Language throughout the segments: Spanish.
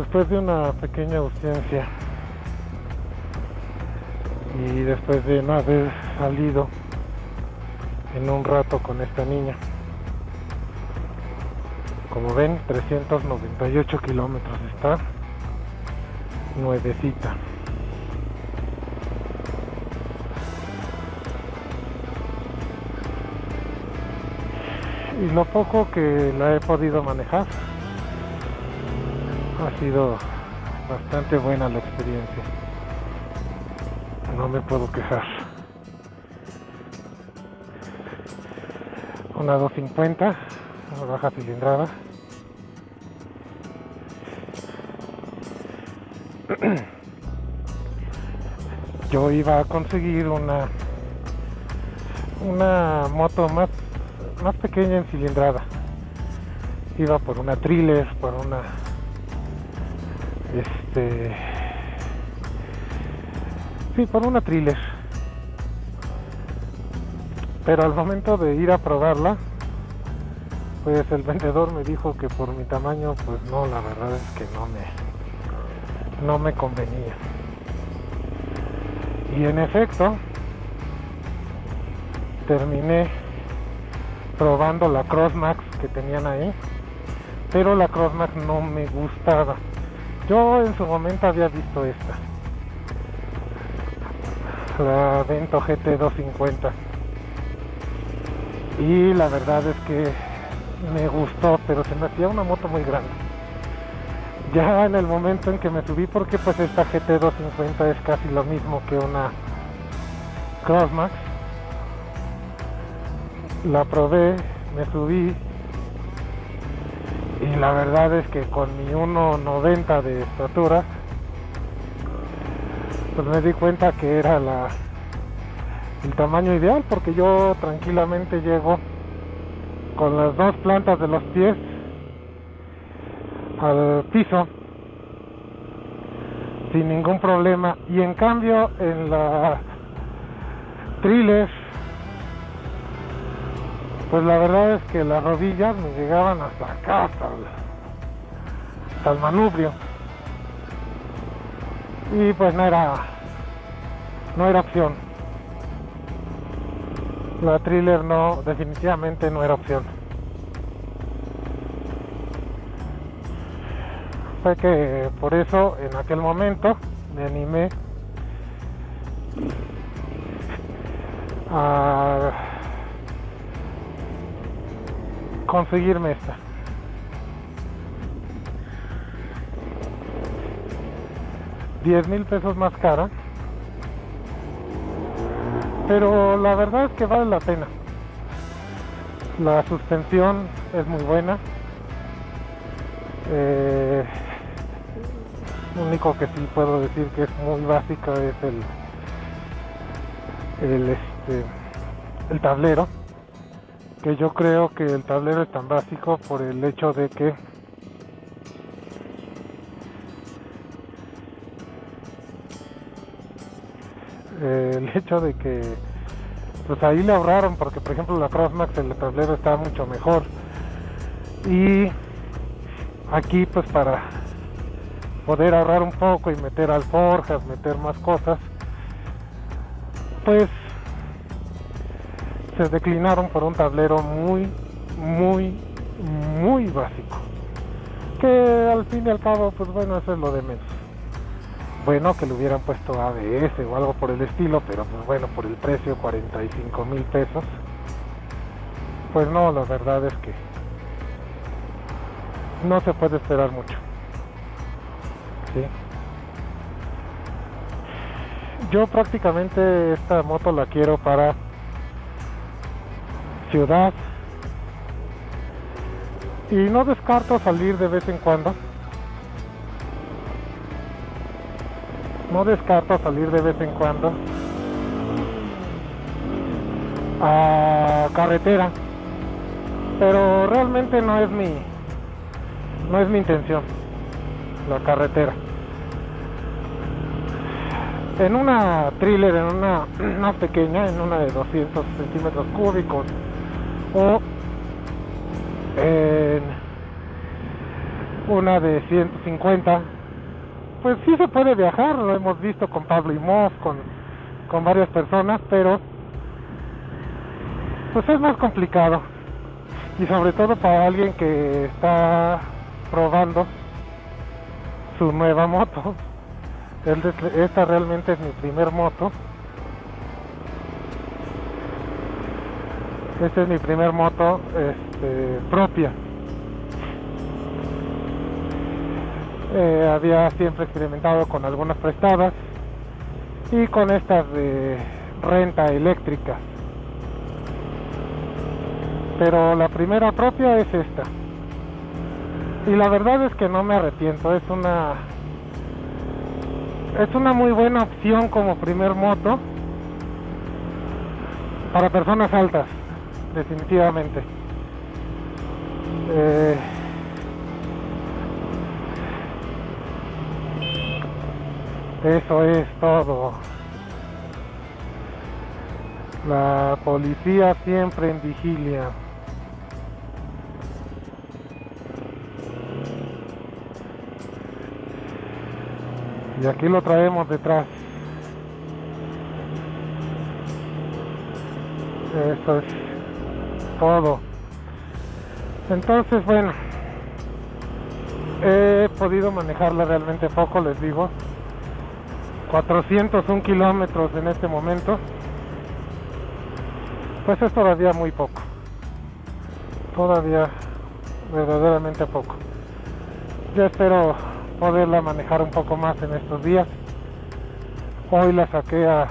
después de una pequeña ausencia y después de no haber salido en un rato con esta niña como ven 398 kilómetros está nuevecita. Y lo poco que la he podido manejar ha sido bastante buena la experiencia. No me puedo quejar. Una 250 una baja cilindrada. Yo iba a conseguir una una moto más más pequeña en cilindrada. Iba por una thriller por una este sí por una thriller. Pero al momento de ir a probarla pues el vendedor me dijo que por mi tamaño pues no la verdad es que no me no me convenía. Y en efecto terminé probando la Crossmax que tenían ahí pero la Crossmax no me gustaba yo en su momento había visto esta. La Vento GT 250 y la verdad es que me gustó pero se me hacía una moto muy grande. Ya en el momento en que me subí porque pues esta GT 250 es casi lo mismo que una Crossmax la probé me subí la verdad es que con mi 1.90 de estatura pues me di cuenta que era la el tamaño ideal porque yo tranquilamente llego con las dos plantas de los pies al piso sin ningún problema. Y en cambio en la thriller pues la verdad es que las rodillas me llegaban hasta acá hasta el, manubrio. Y pues no era no era opción. La thriller no definitivamente no era opción. Fue que por eso en aquel momento me animé a conseguirme esta. Diez mil pesos más cara. Pero la verdad es que vale la pena. La suspensión es muy buena. Eh, lo único que sí puedo decir que es muy básica es el el este el tablero que yo creo que el tablero es tan básico por el hecho de que el hecho de que pues ahí le ahorraron porque por ejemplo la Crossmax el tablero está mucho mejor. Y aquí pues para poder ahorrar un poco y meter alforjas meter más cosas pues se declinaron por un tablero muy muy muy básico. Que al fin y al cabo pues bueno eso es lo de menos. Bueno que le hubieran puesto ABS o algo por el estilo pero pues bueno por el precio 45 mil pesos. Pues no la verdad es que no se puede esperar mucho. Yo prácticamente esta moto la quiero para ciudad. Y no descarto salir de vez en cuando. No descarto salir de vez en cuando. A carretera. Pero realmente no es mi no es mi intención la carretera. En una thriller, en una más pequeña, en una de 200 centímetros cúbicos o en una de 150 pues sí se puede viajar, lo hemos visto con Pablo y Moss, con, con varias personas, pero pues es más complicado y sobre todo para alguien que está probando su nueva moto. Esta realmente es mi primer moto. Esta es mi primer moto este, propia. Eh, había siempre experimentado con algunas prestadas y con estas de renta eléctrica. Pero la primera propia es esta. Y la verdad es que no me arrepiento, es una es una muy buena opción como primer moto para personas altas, definitivamente. Eh, Eso es todo. La policía siempre en vigilia. Y aquí lo traemos detrás. Eso es todo. Entonces, bueno, he podido manejarla realmente poco, les digo. 401 kilómetros en este momento. Pues es todavía muy poco. Todavía verdaderamente poco. Yo espero poderla manejar un poco más en estos días. Hoy la saqué a,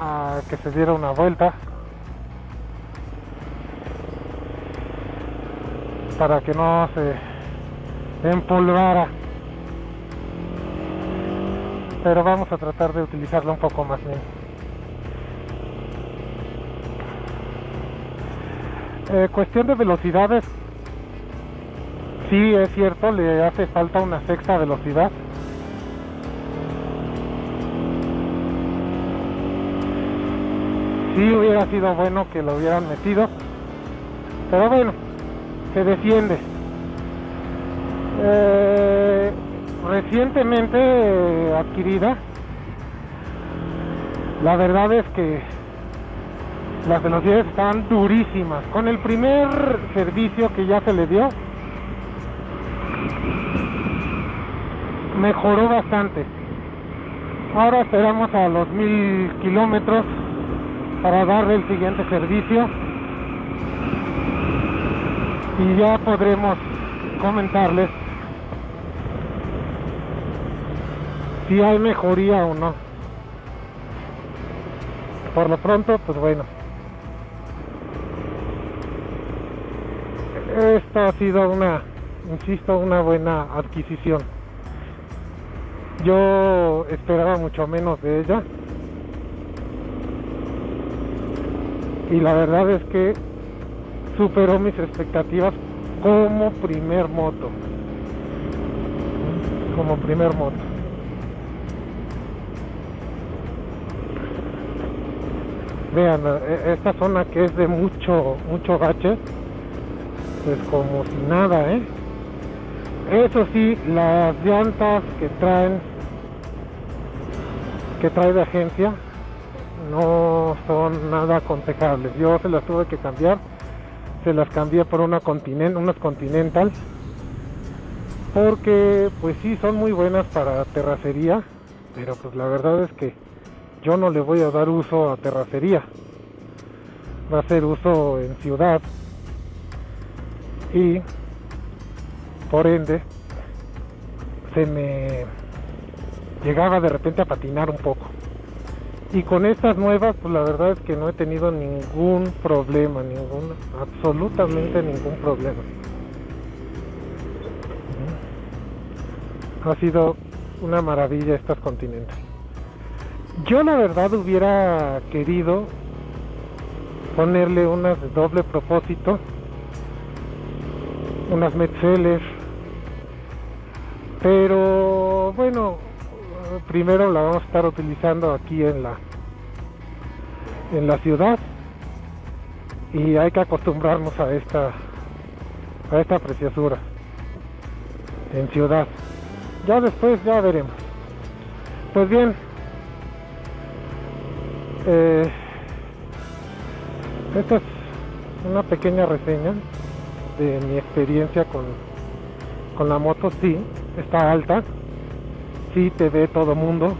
a que se diera una vuelta para que no se empolvara pero vamos a tratar de utilizarlo un poco más bien. Eh, cuestión de velocidades, sí es cierto, le hace falta una sexta velocidad. Sí hubiera sido bueno que lo hubieran metido, pero bueno, se defiende. Eh, recientemente adquirida. La verdad es que las velocidades están durísimas. Con el primer servicio que ya se le dio, mejoró bastante. Ahora esperamos a los mil kilómetros para darle el siguiente servicio y ya podremos comentarles si hay mejoría o no. Por lo pronto, pues bueno. Esta ha sido una, insisto, una buena adquisición. Yo esperaba mucho menos de ella. Y la verdad es que superó mis expectativas como primer moto. Como primer moto. vean e, esta zona que es de mucho mucho gache pues como si nada eh eso sí las llantas que traen que trae de agencia no son nada aconsejables yo se las tuve que cambiar se las cambié por una unas continental porque pues sí son muy buenas para terracería pero pues la verdad es que yo no le voy a dar uso a terracería. Va a ser uso en ciudad. Y por ende se me llegaba de repente a patinar un poco y con estas nuevas pues la verdad es que no he tenido ningún problema ningún absolutamente ningún problema. Ha sido una maravilla estas continentes. Yo la verdad hubiera querido ponerle unas de doble propósito, unas Metzeler, pero bueno, primero la vamos a estar utilizando aquí en la en la ciudad y hay que acostumbrarnos a esta a esta preciosura en ciudad. Ya después ya veremos. Pues bien eh, esta es una pequeña reseña de mi experiencia con, con la moto. Sí está alta. Sí te ve todo mundo.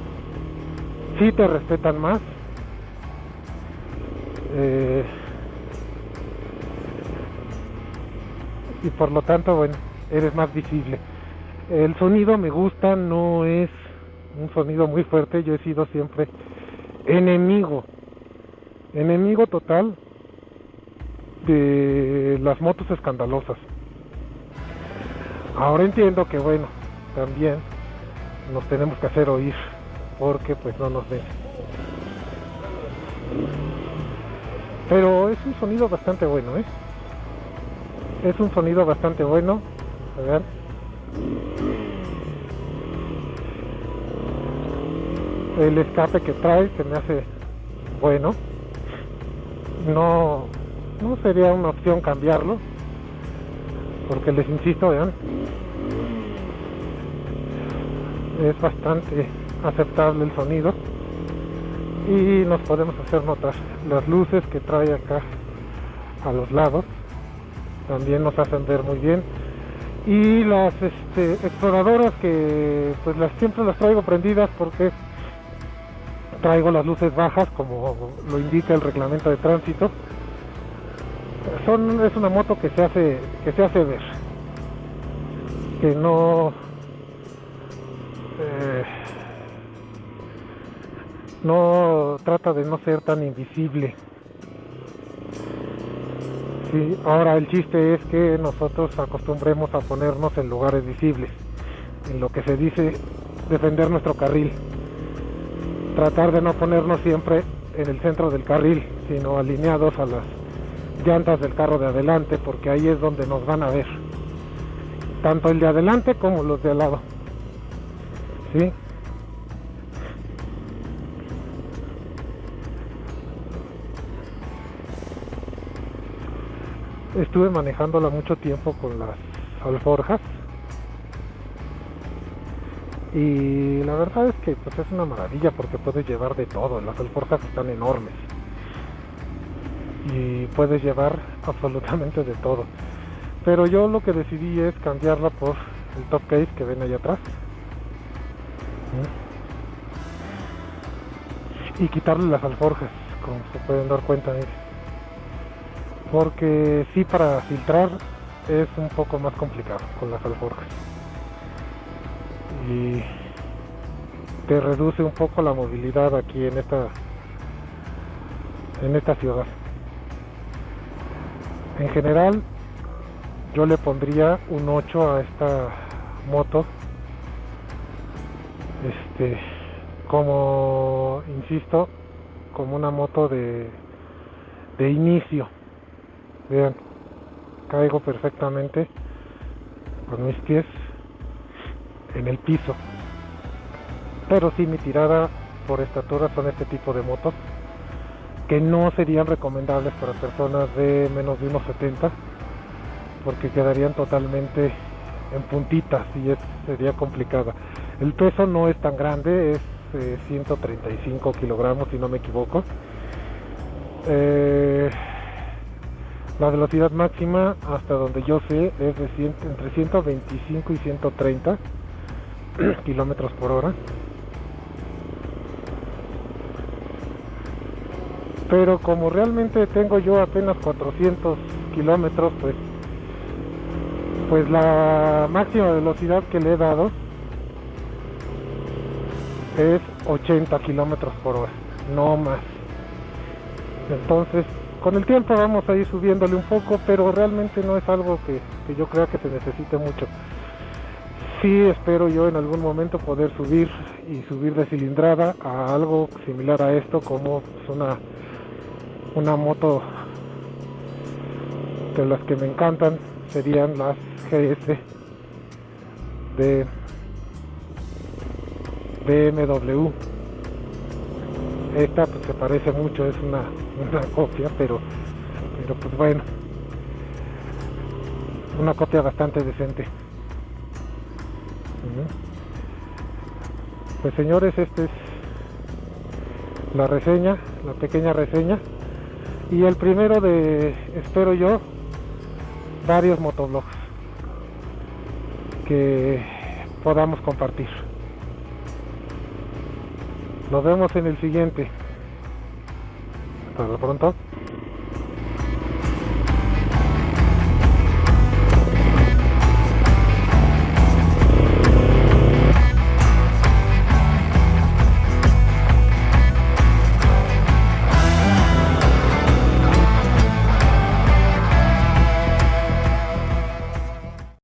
Sí te respetan más eh, y por lo tanto, bueno, eres más visible. El sonido me gusta, no es un sonido muy fuerte, yo he sido siempre enemigo, enemigo total de las motos escandalosas. Ahora entiendo que bueno, también nos tenemos que hacer oír porque pues no nos ven. Pero es un sonido bastante bueno, ¿eh? Es un sonido bastante bueno. A ver. El escape que trae se me hace bueno. No, no sería una opción cambiarlo. Porque les insisto, vean. Es bastante aceptable el sonido y nos podemos hacer notar las luces que trae acá a los lados. También nos hacen ver muy bien. Y las este, exploradoras que pues las siempre las traigo prendidas porque traigo las luces bajas como lo indica el reglamento de tránsito. Son es una moto que se hace que se hace ver. Que no eh, no trata de no ser tan invisible. Sí, ahora el chiste es que nosotros acostumbremos a ponernos en lugares visibles, en lo que se dice defender nuestro carril. Tratar de no ponernos siempre en el centro del carril, sino alineados a las llantas del carro de adelante, porque ahí es donde nos van a ver. Tanto el de adelante como los de al lado. ¿Sí? Estuve manejándola mucho tiempo con las alforjas. Y la verdad es que pues es una maravilla porque puedes llevar de todo, las alforjas están enormes. Y puedes llevar absolutamente de todo. Pero yo lo que decidí es cambiarla por el top case que ven ahí atrás. Y quitarle las alforjas como se pueden dar cuenta porque sí para filtrar es un poco más complicado con las alforjas. Y te reduce un poco la movilidad aquí en esta en esta ciudad. En general yo le pondría un 8 a esta moto. Este como insisto como una moto de de inicio vean caigo perfectamente con mis pies en el piso. Pero si mi tirada por estatura son este tipo de motos que no serían recomendables para personas de menos de unos 70 porque quedarían totalmente en puntitas y es, sería complicada. El peso no es tan grande es 135 eh, kilogramos si no me equivoco. Eh, la velocidad máxima, hasta donde yo sé, es de entre 125 y 130 kilómetros por hora. Pero como realmente tengo yo apenas 400 kilómetros, pues, pues la máxima velocidad que le he dado es 80 kilómetros por hora, no más. Entonces con el tiempo vamos a ir subiéndole un poco, pero realmente no es algo que, yo crea que se necesite mucho. Sí espero yo en algún momento poder subir y subir de cilindrada a algo similar a esto como una, una moto de las que me encantan serían las GS de BMW esta pues se parece mucho es una, una copia pero pero pues bueno. Una copia bastante decente. Pues señores este es la reseña la pequeña reseña. Y el primero de espero yo varios motoblogs que podamos compartir. Nos vemos en el siguiente hasta pronto